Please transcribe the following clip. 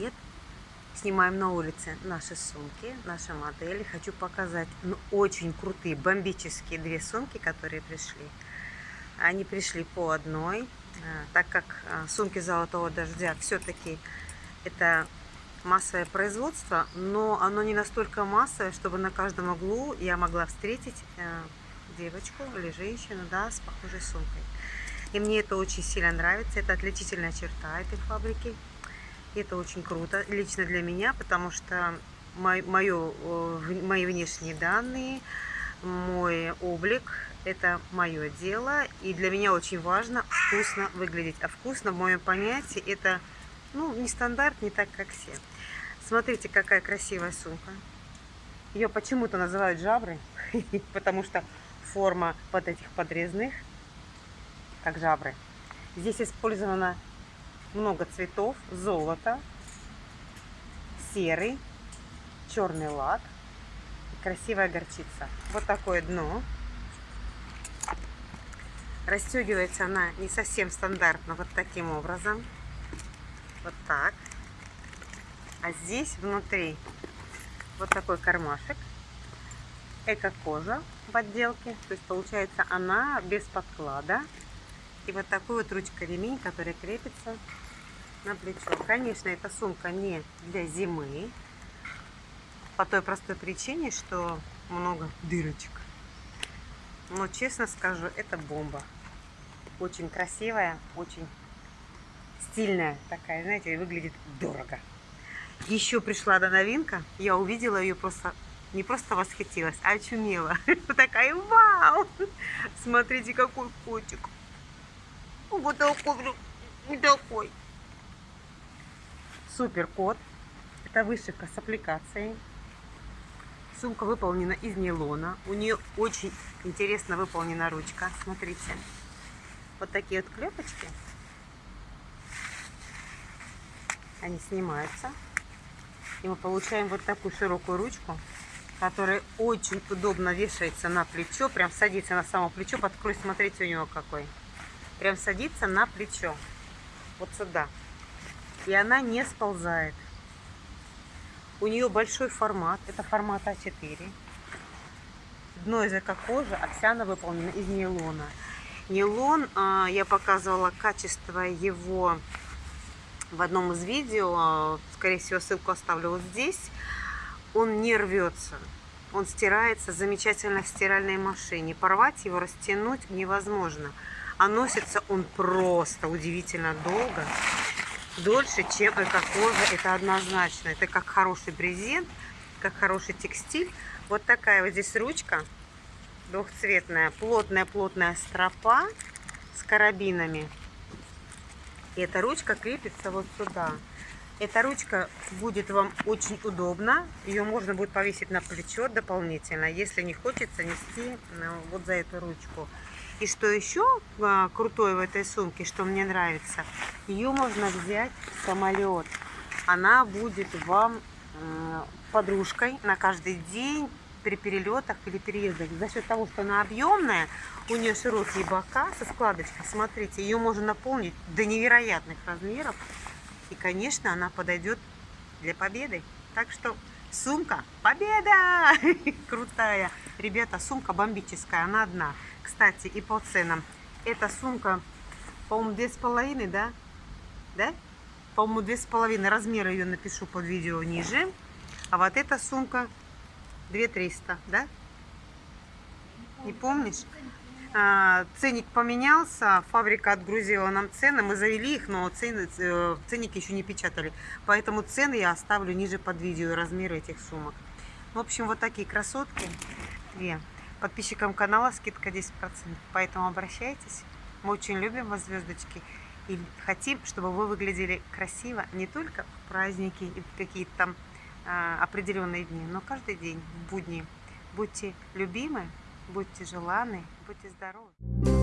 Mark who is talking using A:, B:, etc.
A: привет! Снимаем на улице наши сумки, наши модели. Хочу показать ну, очень крутые, бомбические две сумки, которые пришли. Они пришли по одной, а, так как а, сумки золотого дождя все-таки это массовое производство, но оно не настолько массовое, чтобы на каждом углу я могла встретить а, девочку или женщину да, с похожей сумкой. И мне это очень сильно нравится. Это отличительная черта этой фабрики. Это очень круто, лично для меня, потому что мой, мое, мои внешние данные, мой облик – это мое дело. И для меня очень важно вкусно выглядеть. А вкусно, в моем понятии, это ну, не стандарт, не так, как все. Смотрите, какая красивая сумка. Ее почему-то называют жабры, потому что форма вот этих подрезных – как жабры. Здесь использовано много цветов, золото, серый, черный лак красивая горчица. Вот такое дно. Расстегивается она не совсем стандартно, вот таким образом. Вот так. А здесь внутри вот такой кармашек. Эко-кожа в отделке. То есть получается она без подклада. И вот такой вот ручка-ремень, который крепится на плечо. Конечно, эта сумка не для зимы. По той простой причине, что много дырочек. Но честно скажу, это бомба. Очень красивая, очень стильная такая, знаете, выглядит дорого. Еще пришла до новинка, я увидела ее просто, не просто восхитилась, а очумела. Такая, вау! Смотрите, какой котик. Вот такой, вот такой. Супер кот. Это вышивка с аппликацией. Сумка выполнена из нейлона. У нее очень интересно выполнена ручка. Смотрите. Вот такие вот клепочки. Они снимаются. И мы получаем вот такую широкую ручку, которая очень удобно вешается на плечо. Прям садится на само плечо. Подкрой, смотрите, у него какой прям садится на плечо. Вот сюда. И она не сползает. У нее большой формат. Это формат А4. Дно из эко-кожи, овсяно выполнено из нейлона. Нейлон, а, я показывала качество его в одном из видео. Скорее всего, ссылку оставлю вот здесь. Он не рвется. Он стирается замечательно в стиральной машине. Порвать его, растянуть невозможно. А носится он просто удивительно долго. Дольше, чем эко-кожа. Это однозначно. Это как хороший брезент, как хороший текстиль. Вот такая вот здесь ручка двухцветная. Плотная-плотная стропа с карабинами. И эта ручка крепится вот сюда. Эта ручка будет вам очень удобна. Ее можно будет повесить на плечо дополнительно, если не хочется нести ну, вот за эту ручку. И что еще а, крутое в этой сумке, что мне нравится, ее можно взять в самолет. Она будет вам э, подружкой на каждый день при перелетах или переездах. За счет того, что она объемная, у нее широкие бока со складочкой. Смотрите, ее можно наполнить до невероятных размеров. И, конечно, она подойдет для победы. Так что сумка победа! Крутая. Ребята, сумка бомбическая, она одна. Кстати, и по ценам. Эта сумка, по-моему, две с половиной, да? Да? По-моему, две с половиной. Размер ее напишу под видео ниже. А вот эта сумка 2300, да? Не помнишь? А, ценник поменялся, фабрика отгрузила нам цены, мы завели их, но цены, э, ценники еще не печатали. Поэтому цены я оставлю ниже под видео, размеры этих сумок. В общем, вот такие красотки. Две. Подписчикам канала скидка 10%, поэтому обращайтесь. Мы очень любим вас, звездочки, и хотим, чтобы вы выглядели красиво не только в праздники и какие-то там а, определенные дни, но каждый день, в будни. Будьте любимы, будьте желанны, будьте здоровы.